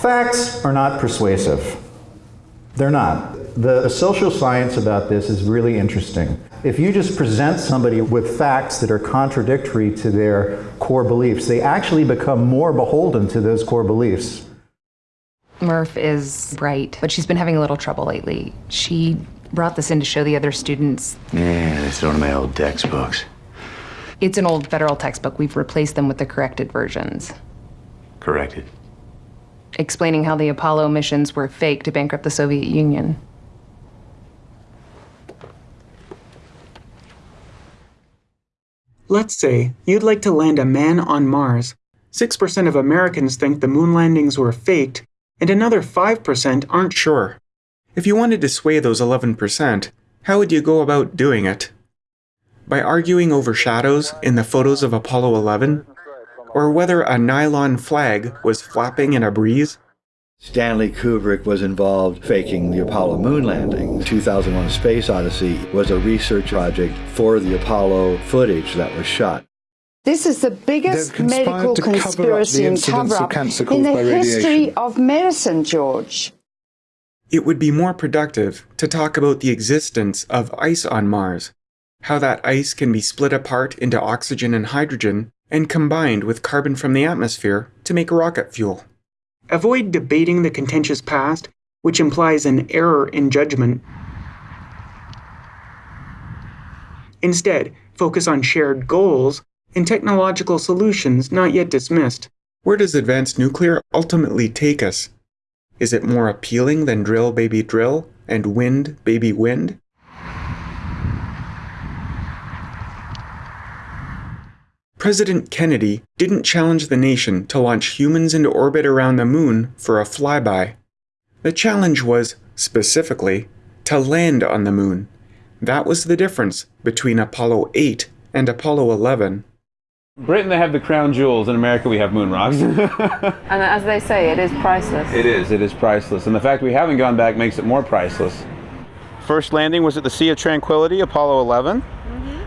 Facts are not persuasive. They're not. The social science about this is really interesting. If you just present somebody with facts that are contradictory to their core beliefs, they actually become more beholden to those core beliefs. Murph is bright, but she's been having a little trouble lately. She brought this in to show the other students. Yeah, that's one of my old textbooks. It's an old federal textbook. We've replaced them with the corrected versions. Corrected. Explaining how the Apollo missions were fake to bankrupt the Soviet Union. Let's say you'd like to land a man on Mars. 6% of Americans think the moon landings were faked, and another 5% aren't sure. If you wanted to sway those 11%, how would you go about doing it? By arguing over shadows in the photos of Apollo 11? Or whether a nylon flag was flapping in a breeze? Stanley Kubrick was involved faking the Apollo moon landing. 2001 Space Odyssey was a research project for the Apollo footage that was shot. This is the biggest medical conspiracy and cover-up in the history of medicine, George. It would be more productive to talk about the existence of ice on Mars, how that ice can be split apart into oxygen and hydrogen and combined with carbon from the atmosphere to make rocket fuel. Avoid debating the contentious past, which implies an error in judgment. Instead, focus on shared goals and technological solutions not yet dismissed. Where does advanced nuclear ultimately take us? Is it more appealing than drill baby drill and wind baby wind? President Kennedy didn't challenge the nation to launch humans into orbit around the moon for a flyby. The challenge was, specifically, to land on the moon. That was the difference between Apollo 8 and Apollo 11. Britain, they have the crown jewels. In America, we have moon rocks. and as they say, it is priceless. It is. It is priceless. And the fact we haven't gone back makes it more priceless. First landing was at the Sea of Tranquility, Apollo 11.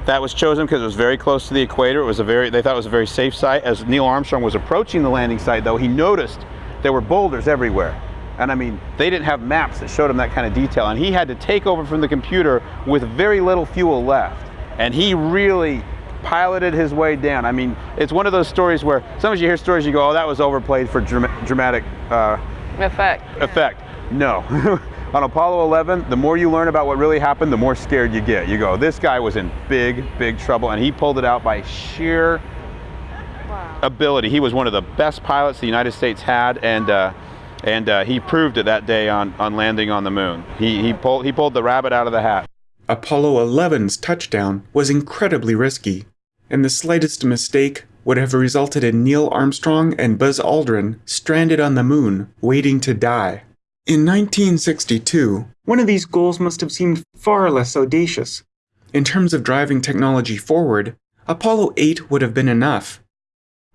That was chosen because it was very close to the equator. It was a very, they thought it was a very safe site. As Neil Armstrong was approaching the landing site, though, he noticed there were boulders everywhere. And I mean, they didn't have maps that showed him that kind of detail. And he had to take over from the computer with very little fuel left. And he really piloted his way down. I mean, it's one of those stories where sometimes you hear stories, you go, oh, that was overplayed for dramatic uh, effect. Effect. No. On Apollo 11, the more you learn about what really happened, the more scared you get. You go, this guy was in big, big trouble, and he pulled it out by sheer wow. ability. He was one of the best pilots the United States had, and uh, and uh, he proved it that day on, on landing on the moon. He, he, pulled, he pulled the rabbit out of the hat. Apollo 11's touchdown was incredibly risky, and the slightest mistake would have resulted in Neil Armstrong and Buzz Aldrin stranded on the moon, waiting to die. In 1962, one of these goals must have seemed far less audacious. In terms of driving technology forward, Apollo 8 would have been enough.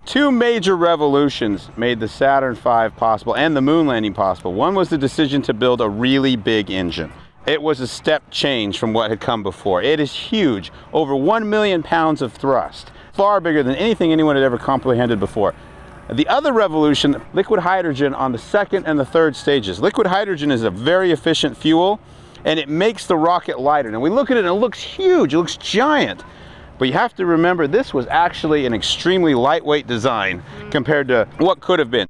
Two major revolutions made the Saturn V possible and the moon landing possible. One was the decision to build a really big engine. It was a step change from what had come before. It is huge, over 1 million pounds of thrust, far bigger than anything anyone had ever comprehended before. The other revolution, liquid hydrogen on the second and the third stages. Liquid hydrogen is a very efficient fuel and it makes the rocket lighter. Now we look at it and it looks huge, it looks giant. But you have to remember this was actually an extremely lightweight design mm. compared to what could have been.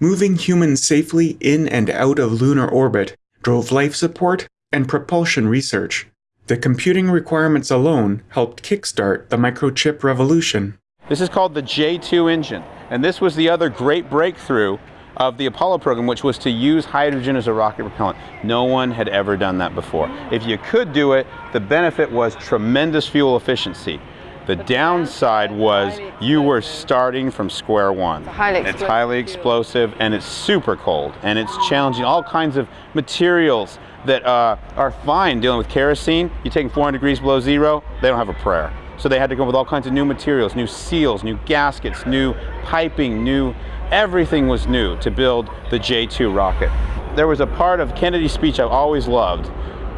Moving humans safely in and out of lunar orbit drove life support and propulsion research. The computing requirements alone helped kickstart the microchip revolution. This is called the J2 engine. And this was the other great breakthrough of the Apollo program, which was to use hydrogen as a rocket propellant. No one had ever done that before. If you could do it, the benefit was tremendous fuel efficiency. The downside was you were starting from square one. It's highly, it's highly explosive and it's super cold and it's challenging. All kinds of materials that uh, are fine dealing with kerosene. You take 400 degrees below zero, they don't have a prayer. So they had to come up with all kinds of new materials, new seals, new gaskets, new piping, new, everything was new to build the J2 rocket. There was a part of Kennedy's speech I've always loved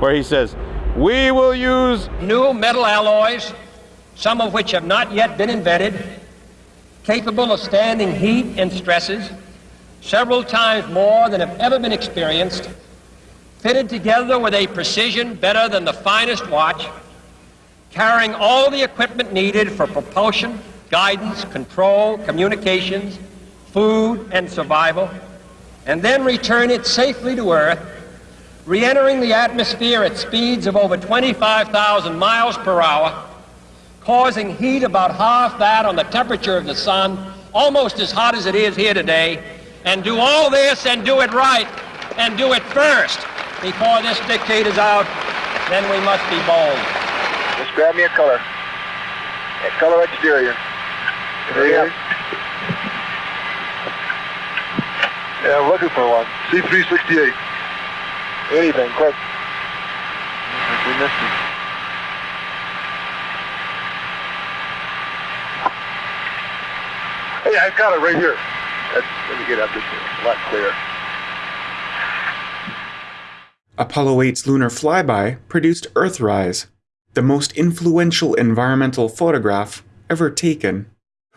where he says, we will use new metal alloys, some of which have not yet been invented, capable of standing heat and stresses, several times more than have ever been experienced, fitted together with a precision better than the finest watch, carrying all the equipment needed for propulsion, guidance, control, communications, food, and survival, and then return it safely to Earth, re-entering the atmosphere at speeds of over 25,000 miles per hour, causing heat about half that on the temperature of the sun, almost as hot as it is here today, and do all this and do it right, and do it first before this is out, then we must be bold. Just grab me a color. A color exterior. There you go. Yeah, I'm looking for one. C368. Anything, quick. We missed it. Hey, I've got it right here. That's, let me get up this a lot clearer. Apollo 8's lunar flyby produced Earthrise, the most influential environmental photograph ever taken.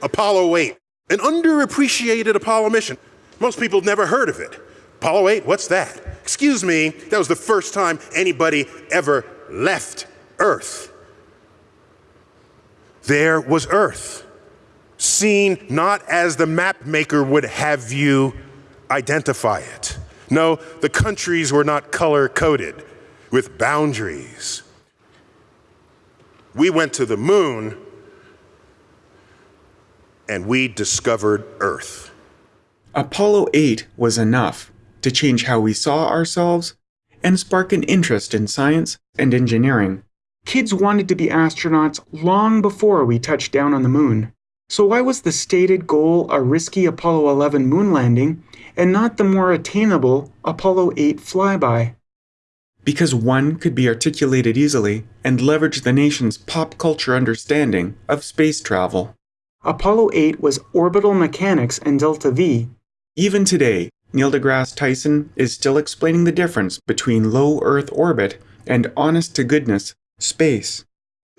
Apollo 8, an underappreciated Apollo mission. Most people never heard of it. Apollo 8, what's that? Excuse me, that was the first time anybody ever left Earth. There was Earth, seen not as the map maker would have you identify it. No, the countries were not color coded with boundaries. We went to the moon and we discovered Earth. Apollo 8 was enough to change how we saw ourselves and spark an interest in science and engineering. Kids wanted to be astronauts long before we touched down on the moon. So why was the stated goal a risky Apollo 11 moon landing and not the more attainable Apollo 8 flyby? Because one could be articulated easily and leverage the nation's pop culture understanding of space travel. Apollo 8 was orbital mechanics and delta V. Even today, Neil deGrasse Tyson is still explaining the difference between low Earth orbit and honest to goodness space.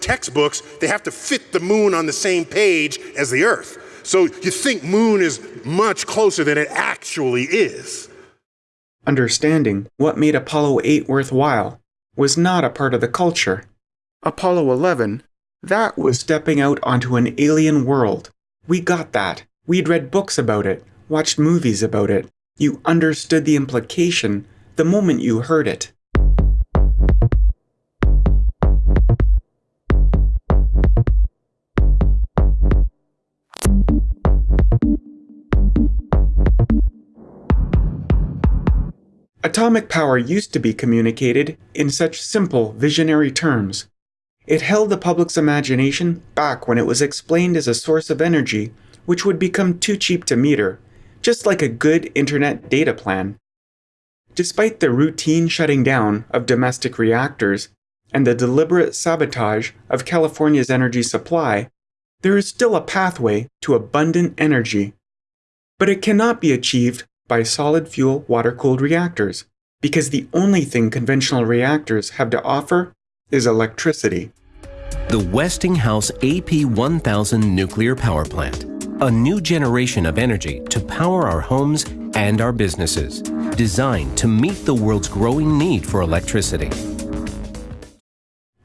Textbooks, they have to fit the moon on the same page as the Earth. So you think moon is much closer than it actually is. Understanding what made Apollo 8 worthwhile was not a part of the culture. Apollo 11, that was stepping out onto an alien world. We got that. We'd read books about it, watched movies about it. You understood the implication the moment you heard it. Atomic power used to be communicated in such simple, visionary terms. It held the public's imagination back when it was explained as a source of energy which would become too cheap to meter, just like a good internet data plan. Despite the routine shutting down of domestic reactors and the deliberate sabotage of California's energy supply, there is still a pathway to abundant energy. But it cannot be achieved by solid fuel water cooled reactors, because the only thing conventional reactors have to offer is electricity. The Westinghouse AP1000 nuclear power plant, a new generation of energy to power our homes and our businesses, designed to meet the world's growing need for electricity.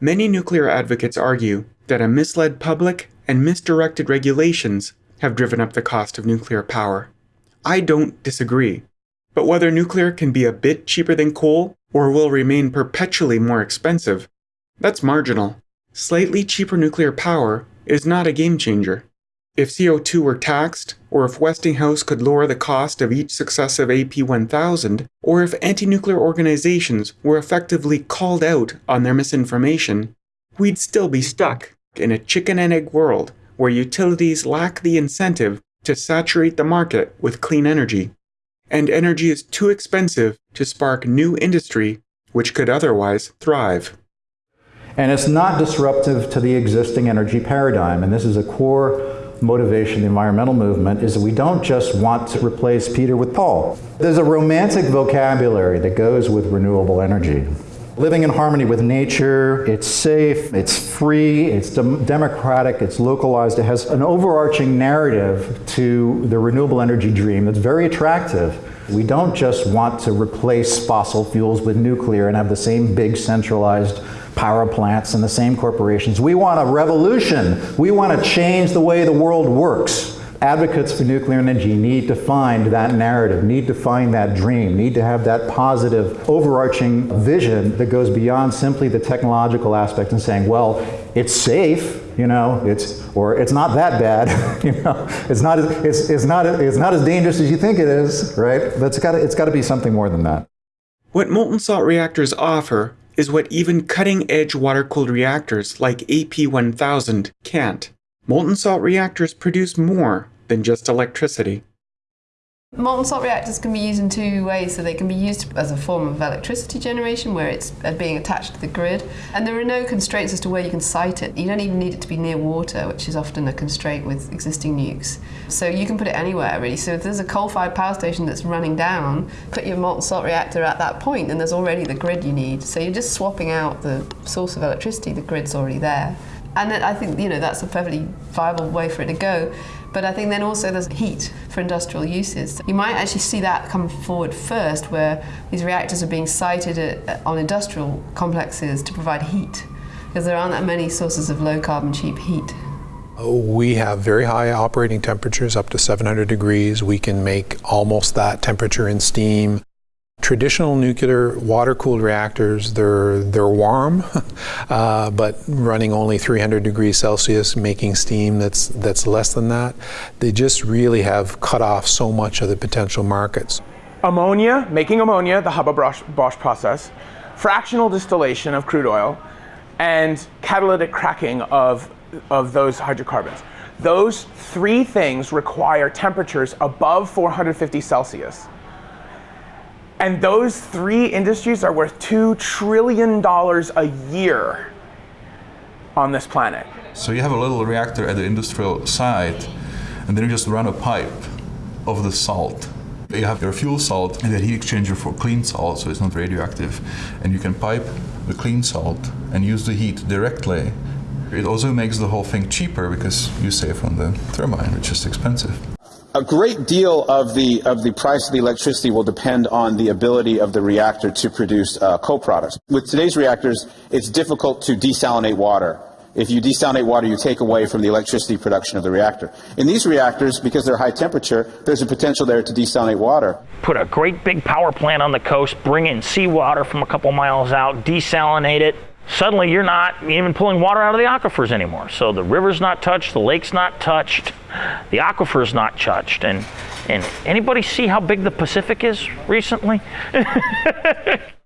Many nuclear advocates argue that a misled public and misdirected regulations have driven up the cost of nuclear power. I don't disagree. But whether nuclear can be a bit cheaper than coal or will remain perpetually more expensive, that's marginal. Slightly cheaper nuclear power is not a game changer. If CO2 were taxed, or if Westinghouse could lower the cost of each successive AP1000, or if anti-nuclear organizations were effectively called out on their misinformation, we'd still be stuck in a chicken and egg world where utilities lack the incentive to saturate the market with clean energy, and energy is too expensive to spark new industry which could otherwise thrive. And it's not disruptive to the existing energy paradigm, and this is a core motivation of the environmental movement is that we don't just want to replace Peter with Paul. There's a romantic vocabulary that goes with renewable energy. Living in harmony with nature. It's safe, it's free, it's dem democratic, it's localized. It has an overarching narrative to the renewable energy dream that's very attractive. We don't just want to replace fossil fuels with nuclear and have the same big centralized power plants and the same corporations. We want a revolution. We want to change the way the world works advocates for nuclear energy need to find that narrative, need to find that dream, need to have that positive overarching vision that goes beyond simply the technological aspect and saying, well, it's safe, you know, it's, or it's not that bad, you know, it's not, it's, it's, not, it's not as dangerous as you think it is, right? But it's got it's got to be something more than that. What molten salt reactors offer is what even cutting-edge water-cooled reactors like AP1000 can't. Molten salt reactors produce more than just electricity. Molten salt reactors can be used in two ways. So they can be used as a form of electricity generation where it's being attached to the grid. And there are no constraints as to where you can site it. You don't even need it to be near water, which is often a constraint with existing nukes. So you can put it anywhere really. So if there's a coal-fired power station that's running down, put your molten salt reactor at that point and there's already the grid you need. So you're just swapping out the source of electricity, the grid's already there. And I think you know that's a perfectly viable way for it to go. But I think then also there's heat for industrial uses. You might actually see that come forward first, where these reactors are being sited at, on industrial complexes to provide heat, because there aren't that many sources of low carbon cheap heat. Oh, we have very high operating temperatures, up to 700 degrees. We can make almost that temperature in steam. Traditional nuclear water-cooled reactors, they're, they're warm, uh, but running only 300 degrees Celsius, making steam that's, that's less than that. They just really have cut off so much of the potential markets. Ammonia, making ammonia, the Haber-Bosch process, fractional distillation of crude oil, and catalytic cracking of, of those hydrocarbons. Those three things require temperatures above 450 Celsius. And those three industries are worth $2 trillion a year on this planet. So you have a little reactor at the industrial site, and then you just run a pipe of the salt. You have your fuel salt and the heat exchanger for clean salt, so it's not radioactive. And you can pipe the clean salt and use the heat directly. It also makes the whole thing cheaper because you save on the turbine, which is expensive a great deal of the of the price of the electricity will depend on the ability of the reactor to produce uh, co-products. With today's reactors, it's difficult to desalinate water. If you desalinate water, you take away from the electricity production of the reactor. In these reactors, because they're high temperature, there's a potential there to desalinate water. Put a great big power plant on the coast, bring in seawater from a couple miles out, desalinate it, suddenly you're not even pulling water out of the aquifers anymore. So the river's not touched, the lake's not touched, the aquifer's not touched. And, and anybody see how big the Pacific is recently?